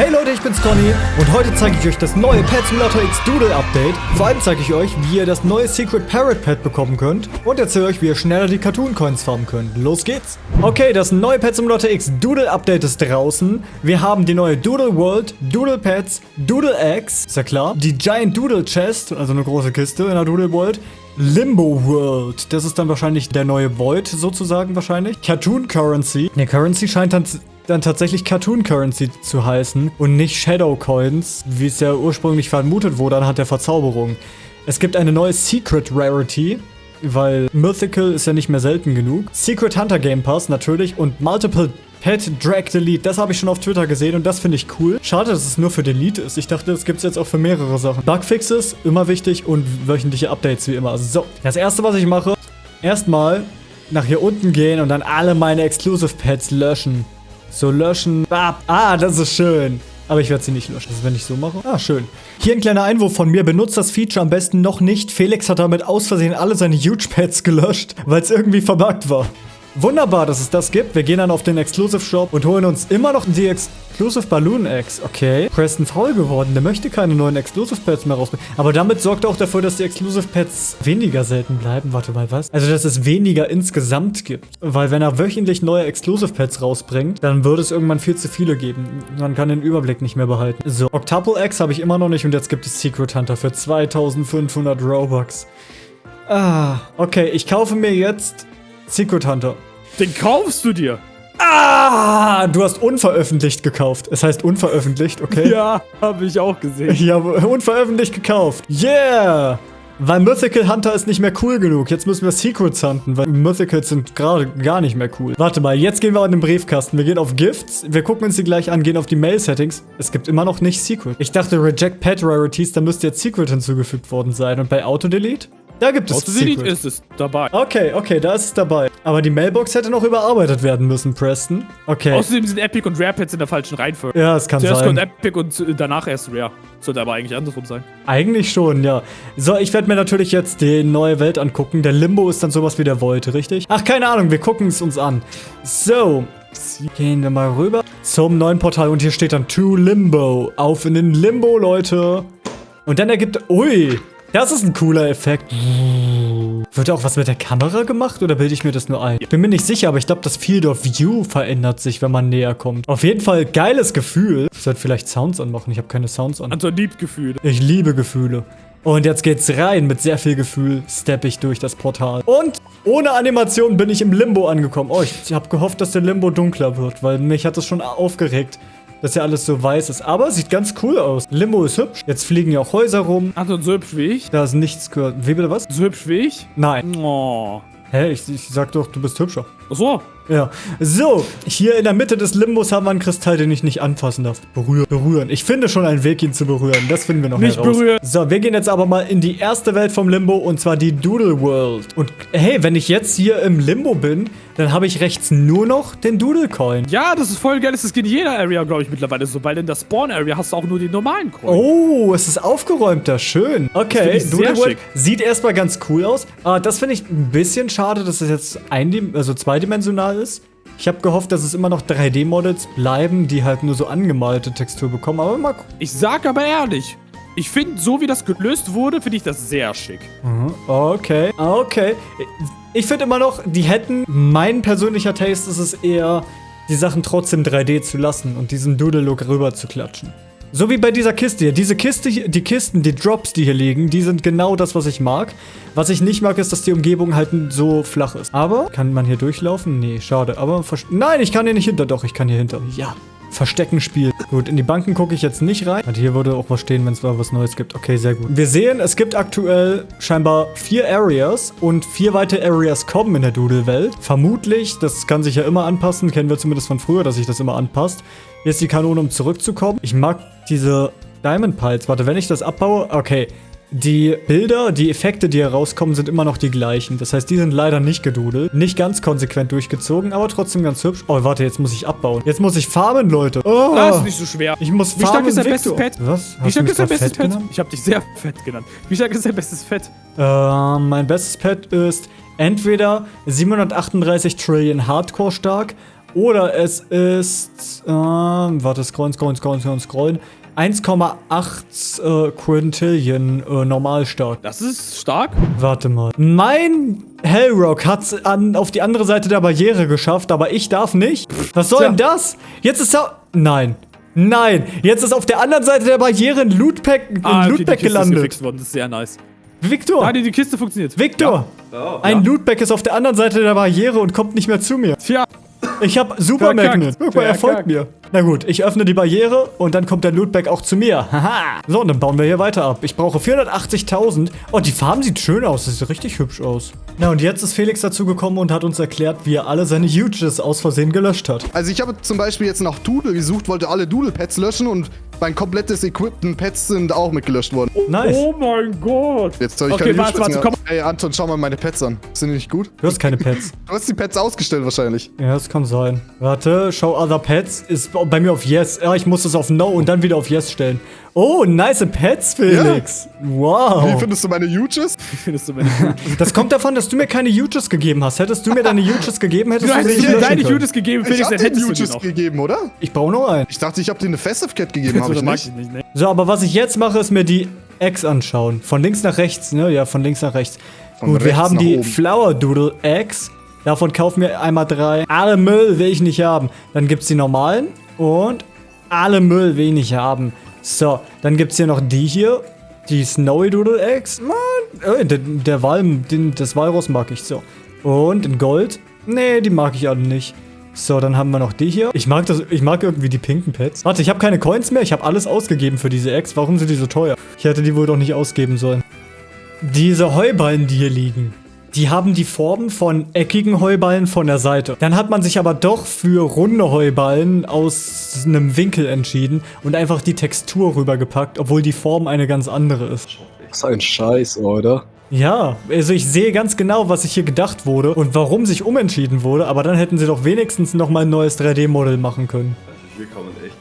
Hey Leute, ich bin's Conny und heute zeige ich euch das neue Pet Simulator X Doodle Update. Vor allem zeige ich euch, wie ihr das neue Secret Parrot Pet bekommen könnt und erzähle euch, wie ihr schneller die Cartoon Coins farmen könnt. Los geht's! Okay, das neue Pet Simulator X Doodle Update ist draußen. Wir haben die neue Doodle World, Doodle Pets, Doodle Eggs, ist ja klar. Die Giant Doodle Chest, also eine große Kiste in der Doodle World. Limbo World. Das ist dann wahrscheinlich der neue Void, sozusagen wahrscheinlich. Cartoon Currency. Ne, Currency scheint dann dann tatsächlich Cartoon Currency zu heißen und nicht Shadow Coins, wie es ja ursprünglich vermutet wurde anhand der Verzauberung. Es gibt eine neue Secret Rarity, weil Mythical ist ja nicht mehr selten genug. Secret Hunter Game Pass natürlich und Multiple Pet Drag Delete, das habe ich schon auf Twitter gesehen und das finde ich cool. Schade, dass es nur für Delete ist. Ich dachte, das gibt es jetzt auch für mehrere Sachen. Bugfixes, immer wichtig und wöchentliche Updates wie immer. So, das erste, was ich mache, erstmal nach hier unten gehen und dann alle meine Exclusive Pets löschen. So löschen. Ah, das ist schön. Aber ich werde sie nicht löschen. Das ist, wenn ich so mache. Ah, schön. Hier ein kleiner Einwurf von mir. Benutzt das Feature am besten noch nicht. Felix hat damit aus Versehen alle seine Huge Pads gelöscht, weil es irgendwie verbuggt war. Wunderbar, dass es das gibt. Wir gehen dann auf den Exclusive Shop und holen uns immer noch die Exclusive Balloon Eggs. Okay. Preston faul geworden. Der möchte keine neuen Exclusive Pets mehr rausbringen. Aber damit sorgt er auch dafür, dass die Exclusive Pets weniger selten bleiben. Warte mal, was? Also, dass es weniger insgesamt gibt. Weil wenn er wöchentlich neue Exclusive Pets rausbringt, dann würde es irgendwann viel zu viele geben. Man kann den Überblick nicht mehr behalten. So, Octuple Eggs habe ich immer noch nicht und jetzt gibt es Secret Hunter für 2500 Robux. Ah, okay. Ich kaufe mir jetzt Secret Hunter. Den kaufst du dir. Ah, du hast unveröffentlicht gekauft. Es heißt unveröffentlicht, okay? Ja, habe ich auch gesehen. Ich habe unveröffentlicht gekauft. Yeah! Weil Mythical Hunter ist nicht mehr cool genug. Jetzt müssen wir Secrets hunten, weil Mythicals sind gerade gar nicht mehr cool. Warte mal, jetzt gehen wir in den Briefkasten. Wir gehen auf Gifts, wir gucken uns die gleich an, gehen auf die Mail-Settings. Es gibt immer noch nicht Secret. Ich dachte, Reject Pet Rarities, da müsste jetzt Secret hinzugefügt worden sein. Und bei Auto-Delete? Da gibt es Auto-Delete ist es dabei. Okay, okay, da ist es dabei. Aber die Mailbox hätte noch überarbeitet werden müssen, Preston. Okay. Außerdem sind Epic und Rare Pets in der falschen Reihenfolge. Ja, es kann Zuerst sein. Zuerst kommt Epic und danach erst Rare. Sollte aber eigentlich andersrum sein. Eigentlich schon, ja. So, ich werde mir natürlich jetzt die neue Welt angucken. Der Limbo ist dann sowas wie der Void, richtig? Ach, keine Ahnung, wir gucken es uns an. So, gehen wir mal rüber zum neuen Portal und hier steht dann To Limbo. Auf in den Limbo, Leute. Und dann ergibt... Ui, das ist ein cooler Effekt. Wird auch was mit der Kamera gemacht oder bilde ich mir das nur ein? Ich bin mir nicht sicher, aber ich glaube, das Field of View verändert sich, wenn man näher kommt. Auf jeden Fall geiles Gefühl. Ich sollte vielleicht Sounds anmachen. Ich habe keine Sounds an. Also liebt Gefühle. Ich liebe Gefühle. Und jetzt geht's rein. Mit sehr viel Gefühl steppe ich durch das Portal. Und ohne Animation bin ich im Limbo angekommen. Oh, ich habe gehofft, dass der Limbo dunkler wird, weil mich hat das schon aufgeregt dass ja alles so weiß ist. Aber sieht ganz cool aus. Limbo ist hübsch. Jetzt fliegen ja auch Häuser rum. Anton, so hübsch wie ich? Da ist nichts gehört. Wie bitte was? So hübsch wie ich? Nein. Oh. Hä? Ich, ich sag doch, du bist hübscher. Ach so. Ja. So, hier in der Mitte des Limbos haben wir einen Kristall, den ich nicht anfassen darf. Berühren. Berühren. Ich finde schon einen Weg, ihn zu berühren. Das finden wir noch Nicht heraus. berühren. So, wir gehen jetzt aber mal in die erste Welt vom Limbo und zwar die Doodle World. Und hey, wenn ich jetzt hier im Limbo bin, dann habe ich rechts nur noch den Doodle Coin. Ja, das ist voll geil. Das geht in jeder Area, glaube ich, mittlerweile so. Weil in der Spawn Area hast du auch nur die normalen Coins. Oh, es ist aufgeräumter. Schön. Okay, sehr World schick. sieht erstmal ganz cool aus. Aber das finde ich ein bisschen schade, dass es jetzt ein, also zweidimensional ist. Ich habe gehofft, dass es immer noch 3D-Models bleiben, die halt nur so angemalte Textur bekommen. Aber mal gucken. Ich sag aber ehrlich, ich finde, so wie das gelöst wurde, finde ich das sehr schick. Mhm. Okay, okay. Ich finde immer noch, die hätten, mein persönlicher Taste ist es eher, die Sachen trotzdem 3D zu lassen und diesen Doodle-Look rüber zu klatschen. So wie bei dieser Kiste hier. Diese Kiste, die Kisten, die Drops, die hier liegen, die sind genau das, was ich mag. Was ich nicht mag, ist, dass die Umgebung halt so flach ist. Aber, kann man hier durchlaufen? Nee, schade. Aber, nein, ich kann hier nicht hinter. Doch, ich kann hier hinter. Ja. Versteckenspiel. Gut, in die Banken gucke ich jetzt nicht rein. Und hier würde auch was stehen, wenn es da was Neues gibt. Okay, sehr gut. Wir sehen, es gibt aktuell scheinbar vier Areas und vier weitere Areas kommen in der Doodle-Welt. Vermutlich, das kann sich ja immer anpassen, kennen wir zumindest von früher, dass sich das immer anpasst. Hier ist die Kanone, um zurückzukommen. Ich mag diese Diamond Piles. Warte, wenn ich das abbaue, okay. Die Bilder, die Effekte, die herauskommen, sind immer noch die gleichen. Das heißt, die sind leider nicht gedudelt. Nicht ganz konsequent durchgezogen, aber trotzdem ganz hübsch. Oh, warte, jetzt muss ich abbauen. Jetzt muss ich farmen, Leute. Oh, Das ist nicht so schwer. ich muss Wie stark farmen, ist dein bestes Pet? Was? Wie Hast du stark ist dein bestes Pet? genannt? Ich habe dich sehr fett genannt. Wie stark ist dein bestes Fett? Ähm, mein bestes Pet ist entweder 738 Trillion Hardcore stark Oder es ist, ähm, warte, scrollen, scrollen, scrollen, scrollen, scrollen. 1,8 äh, Quintillion äh, normal stark. Das ist stark. Warte mal. Mein Hellrock hat es auf die andere Seite der Barriere geschafft, aber ich darf nicht. Was soll Tja. denn das? Jetzt ist er... Nein. Nein. Jetzt ist auf der anderen Seite der Barriere ein Lootpack, ein Ah, okay, Lootpack ist gelandet. gefixt worden. Das ist sehr nice. Victor. Ah, die, die Kiste funktioniert. Victor. Ein Lootback ist auf der anderen Seite der Barriere und kommt nicht mehr zu mir. Tja. Ich hab Super. Magnet. Guck mal, er folgt mir. Na gut, ich öffne die Barriere und dann kommt der Lootback auch zu mir. Haha. So, und dann bauen wir hier weiter ab. Ich brauche 480.000. Oh, die Farben sieht schön aus. Das sieht richtig hübsch aus. Na, und jetzt ist Felix dazu gekommen und hat uns erklärt, wie er alle seine Huges aus Versehen gelöscht hat. Also ich habe zum Beispiel jetzt nach Doodle gesucht, wollte alle Doodle-Pads löschen und mein komplettes Equipment Pads sind auch mitgelöscht worden. Nice. Oh mein Gott. Jetzt habe ich Okay, keine warte, warte, komm. mehr. Ey, Anton, schau mal meine Pads an. Sind die nicht gut? Du hast keine Pets. Du hast die Pads ausgestellt wahrscheinlich. Ja, das kann sein. Warte, show other pets ist bei mir auf Yes. Ja, ich muss das auf No und dann wieder auf Yes stellen. Oh, nice Pets, Felix. Wie Wow. findest du meine Huges? Wie findest du meine? Das kommt davon, dass du mir keine Huges gegeben hast. Hättest du mir deine Huges gegeben, hättest Du hast mir deine können. Judas gegeben, Ich Felix, hab dann dir hättest du die Huges noch. gegeben, oder? Ich brauche noch einen. Ich dachte, ich habe dir eine Festive Cat gegeben, habe So, ich das mag nicht. ich nicht, ne? So, aber was ich jetzt mache, ist mir die Eggs anschauen. Von links nach rechts, ne? Ja, von links nach rechts. Von Gut, wir haben die oben. Flower Doodle Eggs. Davon kaufen wir einmal drei. Alle Müll will ich nicht haben. Dann gibt's die normalen und alle Müll nicht haben. So, dann gibt's hier noch die hier. Die Snowy Doodle Eggs. Mann, äh, der, der Walm, den, das Walross mag ich so. Und in Gold. Nee, die mag ich alle nicht. So, dann haben wir noch die hier. Ich mag das, ich mag irgendwie die pinken Pets. Warte, ich habe keine Coins mehr. Ich habe alles ausgegeben für diese Eggs. Warum sind die so teuer? Ich hätte die wohl doch nicht ausgeben sollen. Diese Heuballen, die hier liegen, die haben die Formen von eckigen Heuballen von der Seite. Dann hat man sich aber doch für runde Heuballen aus einem Winkel entschieden und einfach die Textur rübergepackt, obwohl die Form eine ganz andere ist. Das ist ein Scheiß, oder? Ja, also ich sehe ganz genau, was sich hier gedacht wurde und warum sich umentschieden wurde, aber dann hätten sie doch wenigstens nochmal ein neues 3D-Modell machen können.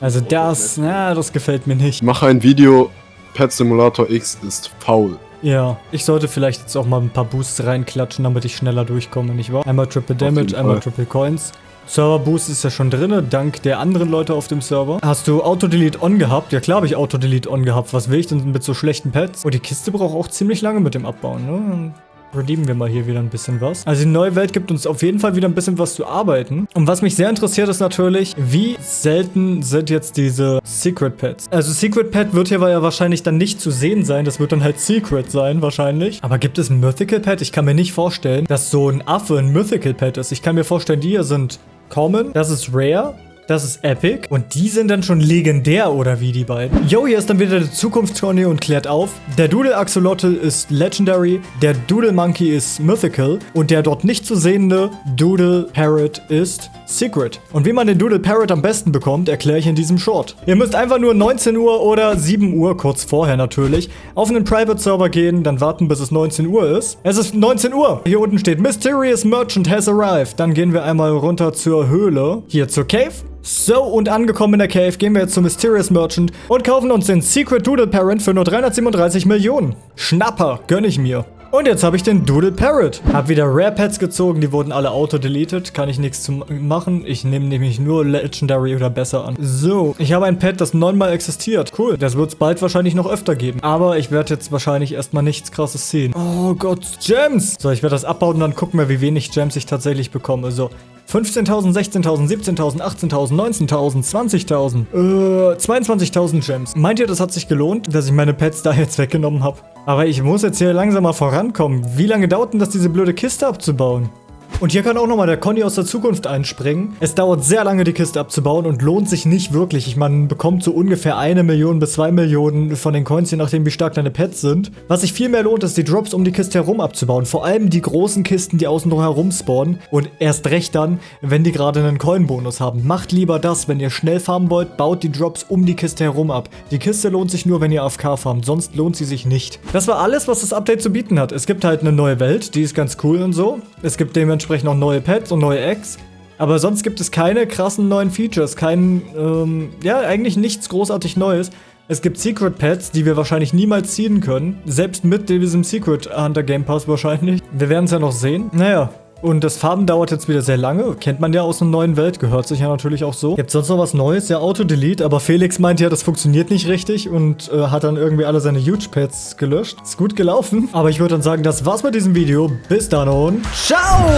Also das, na, das gefällt mir nicht. Ich mache ein Video. Pet Simulator X ist faul. Ja, ich sollte vielleicht jetzt auch mal ein paar Boosts reinklatschen, damit ich schneller durchkomme, nicht wahr? Einmal Triple Damage, einmal. Triple Coins. Server Boost ist ja schon drinne, dank der anderen Leute auf dem Server. Hast du Auto-Delete on gehabt? Ja klar habe ich Auto-Delete on gehabt. Was will ich denn mit so schlechten Pets? Und die Kiste braucht auch ziemlich lange mit dem Abbauen, ne? Redeemen wir mal hier wieder ein bisschen was. Also die neue Welt gibt uns auf jeden Fall wieder ein bisschen was zu arbeiten. Und was mich sehr interessiert ist natürlich, wie selten sind jetzt diese Secret Pets. Also Secret Pet wird hier ja wahrscheinlich dann nicht zu sehen sein. Das wird dann halt Secret sein wahrscheinlich. Aber gibt es ein Mythical Pet? Ich kann mir nicht vorstellen, dass so ein Affe ein Mythical Pet ist. Ich kann mir vorstellen, die hier sind Common, das ist Rare. Das ist Epic. Und die sind dann schon legendär, oder wie die beiden? Yo, hier ist dann wieder der Zukunftsturnee und klärt auf. Der Doodle Axolotl ist Legendary, der Doodle Monkey ist Mythical und der dort nicht zu sehende Doodle Parrot ist Secret. Und wie man den Doodle Parrot am besten bekommt, erkläre ich in diesem Short. Ihr müsst einfach nur 19 Uhr oder 7 Uhr, kurz vorher natürlich, auf einen Private Server gehen, dann warten, bis es 19 Uhr ist. Es ist 19 Uhr. Hier unten steht Mysterious Merchant has arrived. Dann gehen wir einmal runter zur Höhle, hier zur Cave. So, und angekommen in der Cave gehen wir jetzt zum Mysterious Merchant und kaufen uns den Secret Doodle Parent für nur 337 Millionen. Schnapper, gönn ich mir. Und jetzt habe ich den Doodle Parrot. Hab wieder Rare Pets gezogen, die wurden alle auto-deleted. Kann ich nichts machen. Ich nehme nämlich nur Legendary oder besser an. So, ich habe ein Pet, das neunmal existiert. Cool, das wird es bald wahrscheinlich noch öfter geben. Aber ich werde jetzt wahrscheinlich erstmal nichts krasses ziehen. Oh Gott, Gems! So, ich werde das abbauen und dann gucken wir, wie wenig Gems ich tatsächlich bekomme. So, 15.000, 16.000, 17.000, 18.000, 19.000, 20.000, äh, 22.000 Gems. Meint ihr, das hat sich gelohnt, dass ich meine Pets da jetzt weggenommen habe? Aber ich muss jetzt hier langsam mal vorankommen. Wie lange dauert denn das, diese blöde Kiste abzubauen? Und hier kann auch nochmal der Conny aus der Zukunft einspringen. Es dauert sehr lange, die Kiste abzubauen und lohnt sich nicht wirklich. Ich meine, man bekommt so ungefähr eine Million bis zwei Millionen von den Coins, je nachdem, wie stark deine Pets sind. Was sich viel mehr lohnt, ist die Drops um die Kiste herum abzubauen. Vor allem die großen Kisten, die außen drum herum spawnen. Und erst recht dann, wenn die gerade einen Coin-Bonus haben. Macht lieber das, wenn ihr schnell farmen wollt, baut die Drops um die Kiste herum ab. Die Kiste lohnt sich nur, wenn ihr AFK farmt, sonst lohnt sie sich nicht. Das war alles, was das Update zu bieten hat. Es gibt halt eine neue Welt, die ist ganz cool und so. Es gibt dementsprechend auch neue Pets und neue Eggs. Aber sonst gibt es keine krassen neuen Features, kein, ähm, ja, eigentlich nichts großartig Neues. Es gibt Secret Pets, die wir wahrscheinlich niemals ziehen können. Selbst mit diesem Secret Hunter Game Pass wahrscheinlich. Wir werden es ja noch sehen. Naja, Und das Farben dauert jetzt wieder sehr lange. Kennt man ja aus einer neuen Welt, gehört sich ja natürlich auch so. Gibt sonst noch was Neues? Ja, Auto-Delete. Aber Felix meint ja, das funktioniert nicht richtig und äh, hat dann irgendwie alle seine Huge-Pads gelöscht. Ist gut gelaufen. Aber ich würde dann sagen, das war's mit diesem Video. Bis dann und ciao!